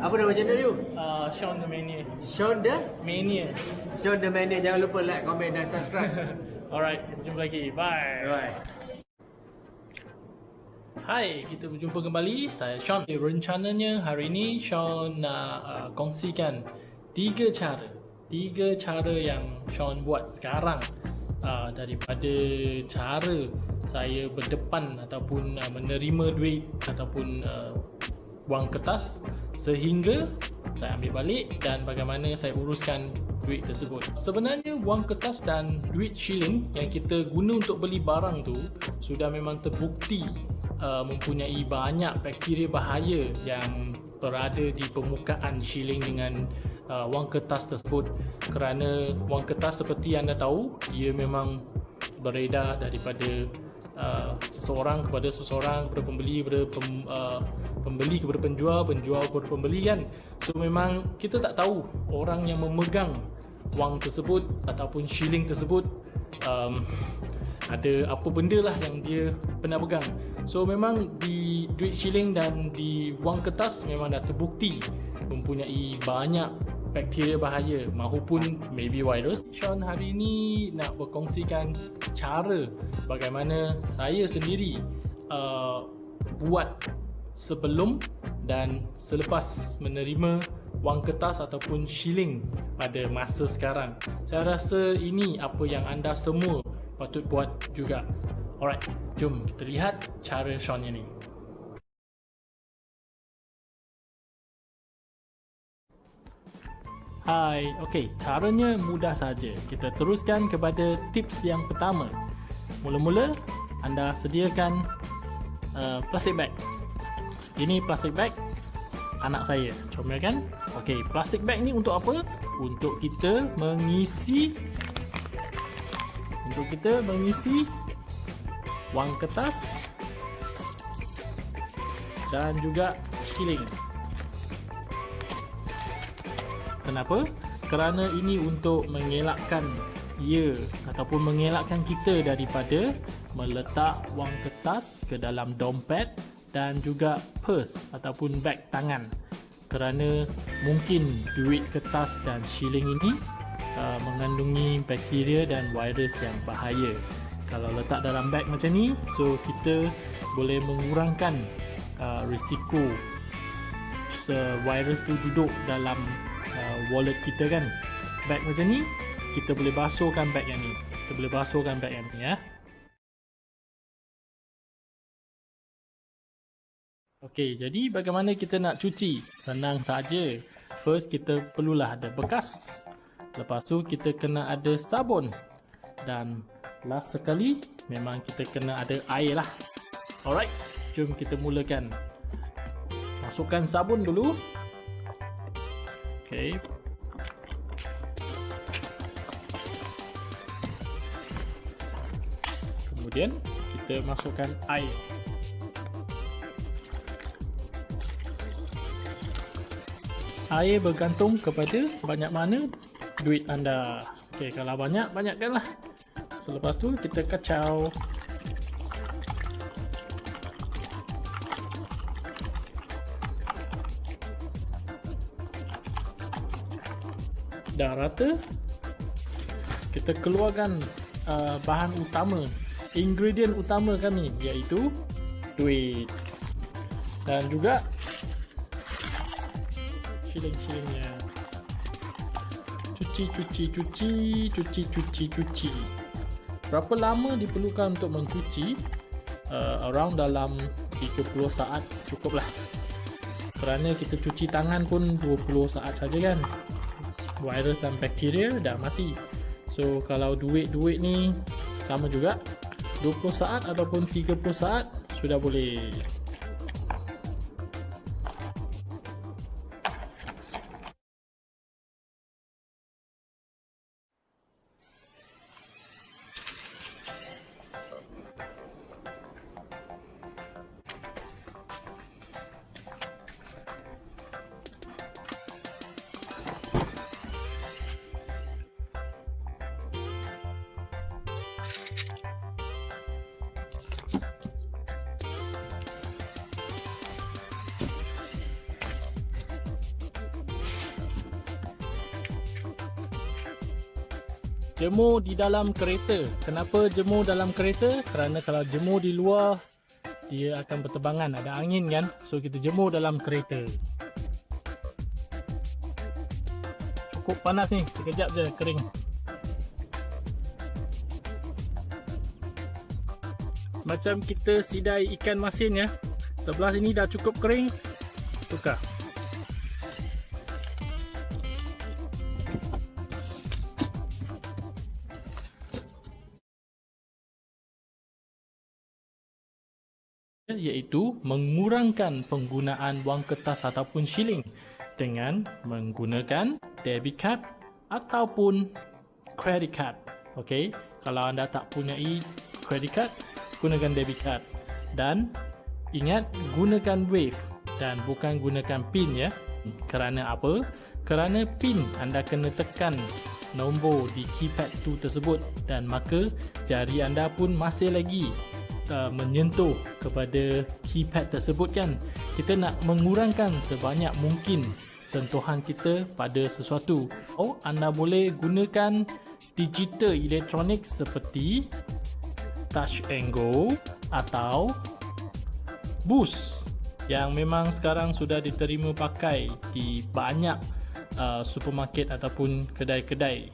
Apa nama channel you? Uh, Sean the Mania. Sean the Mania. Sean the Mania. Jangan lupa like, komen dan subscribe. Alright, jumpa lagi. Bye. Bye. Hai, kita berjumpa kembali. Saya Sean. Eh, Rencananya hari ini Sean nak uh, kongsikan tiga cara. Tiga cara yang Sean buat sekarang uh, daripada cara saya berdepan ataupun uh, menerima duit ataupun uh, wang kertas sehingga saya ambil balik dan bagaimana saya uruskan duit tersebut. Sebenarnya wang kertas dan duit shilling yang kita guna untuk beli barang tu sudah memang terbukti uh, mempunyai banyak bakteria bahaya yang berada di permukaan shilling dengan uh, wang kertas tersebut kerana wang kertas seperti anda tahu ia memang beredar daripada uh, seseorang kepada seseorang kepada pembeli kepada pem, uh, pembeli kepada penjual penjual kepada pembeli kan? So memang kita tak tahu orang yang memegang wang tersebut ataupun shilling tersebut um, ada apa benda lah yang dia pernah pegang. So memang di duit shilling dan di wang kertas memang dah terbukti mempunyai banyak bakteria bahaya mahupun maybe virus. Sean hari ini nak berkongsikan cara bagaimana saya sendiri uh, buat sebelum dan selepas menerima wang kertas ataupun shilling pada masa sekarang saya rasa ini apa yang anda semua patut buat juga. Alright, jom kita lihat cara Sean ini. Hai, okey, caranya mudah saja. Kita teruskan kepada tips yang pertama. Mula-mula, anda sediakan uh, plastik bag. Ini plastik bag anak saya. Comel kan? Okey, plastik bag ni untuk apa? Untuk kita mengisi untuk kita mengisi wang kertas dan juga shilling. Kenapa? Kerana ini untuk mengelakkan ia ataupun mengelakkan kita daripada meletak wang kertas ke dalam dompet dan juga purse ataupun beg tangan. Kerana mungkin duit kertas dan shilling ini uh, mengandungi bakteria dan virus yang bahaya. Kalau letak dalam beg macam ni, so kita boleh mengurangkan uh, risiko virus tu duduk dalam uh, wallet kita kan. Beg macam ni, kita boleh basuhkan beg yang ni. Kita boleh basuhkan beg yang ni ya. Okey, jadi bagaimana kita nak cuci? Senang saja. First kita perlulah ada bekas. Lepas tu kita kena ada sabun. Dan last sekali Memang kita kena ada air lah. Alright Jom kita mulakan. Masukkan sabun dulu. Okay Kemudian kita masukkan air Air bergantung kepada banyak mana duit anda. Ok kalau banyak banyakkan lah. Selepas tu kita kacau. Dah rata kita keluarkan uh, bahan utama ingredient utama kami iaitu duit. Dan juga shilling-shillingnya cuci cuci cuci cuci cuci cuci. Berapa lama diperlukan untuk mencuci uh, around dalam 30 saat cukup lah. Kerana kita cuci tangan pun 20 saat saja kan. Virus dan bakteria dah mati. So kalau duit-duit ni sama juga. 20 saat ataupun 30 saat sudah boleh jemur di dalam kereta. Kenapa jemur dalam kereta? Kerana kalau jemur di luar dia akan bertebangan, ada angin kan. So kita jemur dalam kereta. Cukup panas ni, sekejap je kering. Macam kita sidai ikan masin ya. Sebelah sini dah cukup kering. Tukar. Iaitu mengurangkan penggunaan wang kertas ataupun shilling dengan menggunakan debit card ataupun credit card. Okey, kalau anda tak punya credit card, gunakan debit card dan ingat gunakan wave dan bukan gunakan pin ya. Kerana apa? Kerana pin anda kena tekan nombor di keypad tu tersebut dan maka jari anda pun masih lagi uh, menyentuh kepada keypad tersebut kan? Kita nak mengurangkan sebanyak mungkin sentuhan kita pada sesuatu. Oh anda boleh gunakan digital elektronik seperti touch and go atau boost yang memang sekarang sudah diterima pakai di banyak uh, supermarket ataupun kedai-kedai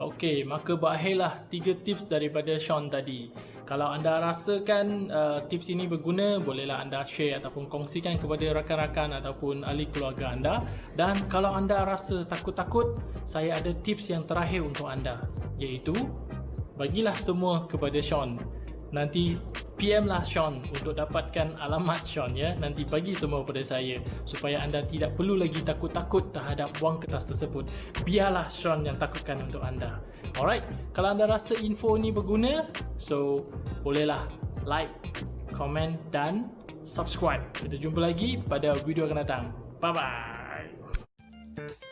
Okey, maka berakhirlah tiga tips daripada Sean tadi. Kalau anda rasakan uh, tips ini berguna, bolehlah anda share ataupun kongsikan kepada rakan-rakan ataupun ahli keluarga anda. Dan kalau anda rasa takut-takut, saya ada tips yang terakhir untuk anda. Iaitu, bagilah semua kepada Sean nanti PM lah Sean untuk dapatkan alamat Sean ya. Nanti bagi semua pada saya supaya anda tidak perlu lagi takut-takut terhadap wang kertas tersebut. Biarlah Sean yang takutkan untuk anda. Alright kalau anda rasa info ni berguna so bolehlah like komen dan subscribe. Kita jumpa lagi pada video akan datang. Bye bye